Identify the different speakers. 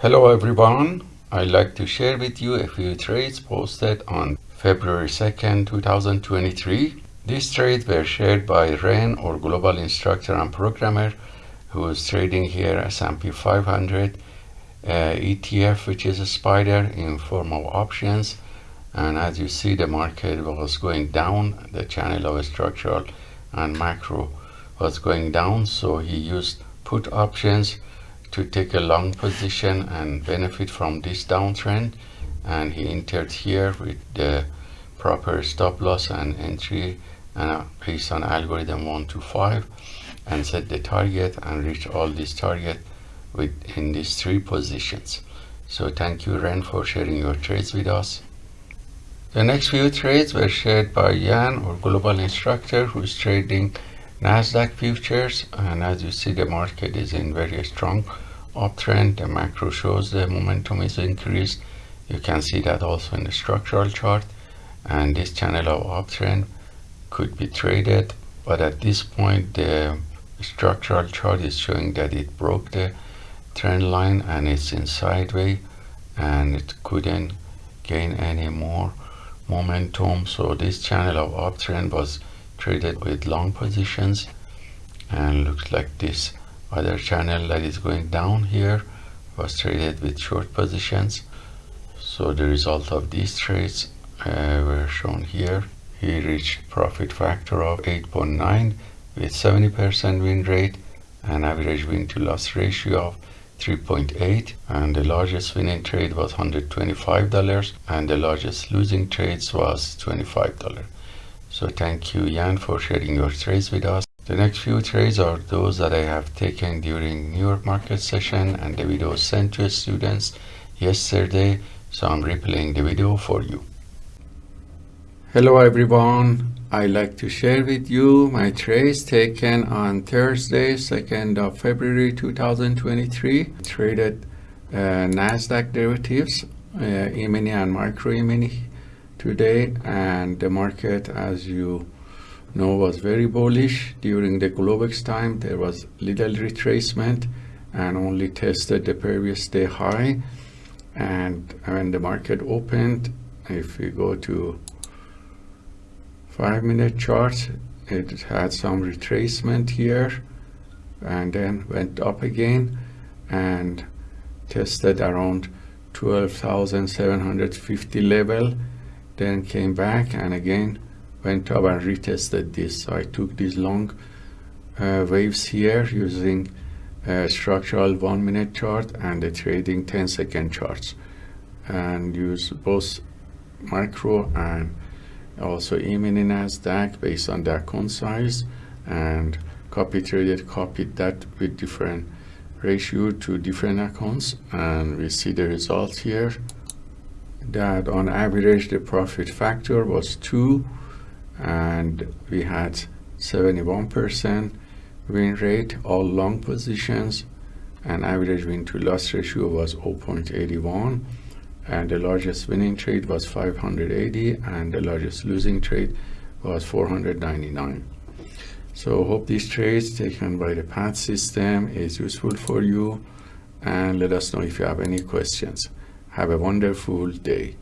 Speaker 1: Hello everyone, I'd like to share with you a few trades posted on February 2nd, 2023. These trades were shared by Ren or Global Instructor and Programmer who is trading here S&P 500 uh, ETF which is a SPDR in form of options. And as you see the market was going down. The channel of structural and macro was going down. So he used put options to take a long position and benefit from this downtrend and he entered here with the proper stop loss and entry and based on algorithm 1 to 5 and set the target and reach all these target within these three positions. So thank you Ren for sharing your trades with us. The next few trades were shared by Jan or global instructor who is trading Nasdaq futures and as you see the market is in very strong uptrend. The macro shows the momentum is increased. You can see that also in the structural chart. And this channel of uptrend could be traded but at this point the structural chart is showing that it broke the trend line and it's in sideways and it couldn't gain any more momentum. So this channel of uptrend was traded with long positions and looks like this other channel that is going down here was traded with short positions. So the result of these trades uh, were shown here. He reached profit factor of 8.9 with 70% win rate and average win to loss ratio of 3.8 and the largest winning trade was $125 and the largest losing trades was $25 so thank you Jan for sharing your trades with us. The next few trades are those that I have taken during New York market session and the video sent to students yesterday. So I'm replaying the video for you. Hello everyone. I like to share with you my trades taken on Thursday, 2nd of February 2023. Traded uh, Nasdaq derivatives, uh, E-mini and micro E-mini today and the market as you know was very bullish. During the Globex time there was little retracement and only tested the previous day high. And when the market opened if we go to five minute chart it had some retracement here and then went up again and tested around 12,750 level then came back and again went up and retested this. So I took these long uh, waves here using a structural one minute chart and the trading 10 second charts. And use both micro and also E-mini Nasdaq based on their account size and copy traded copied that with different ratio to different accounts. And we see the results here that on average the profit factor was 2 and we had 71% win rate all long positions and average win to loss ratio was 0.81 and the largest winning trade was 580 and the largest losing trade was 499 so hope these trades taken by the PAT system is useful for you and let us know if you have any questions have a wonderful day.